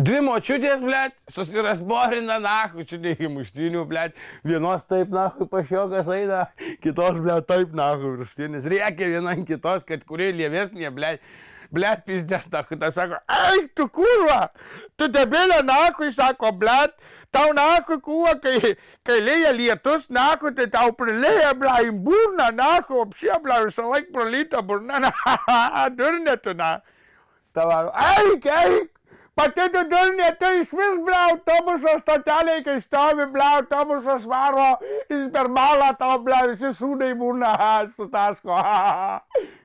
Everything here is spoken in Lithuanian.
Dvi močiutės, blėt, susirasborina, nahu, čia neįgi muštinių, blėt, vienos taip, nahu, pašiokas eina, kitos, blėt, taip, nahu, virštinis, reikia viena kitos, kad kurie lievesnė, blėt, blėt, pizdės, nahu, tas sako, eik, tu kurva, tu debelė, nahu, sako, blėt, tau, nahu, kuo, kai, kai lėja lietus, nahu, tai tau prilėja, blėt, į burną, nahu, apšė, blėt, visą laiką pralyta burna, na, durnė tu, na. Tava, eik, eik, Pati tu durnė, tu iš vis, ble, autobuso stoteliai, kai stovi, ble, autobusas varo, jis per balą tau, ble, visi sūnai būna, sutaško.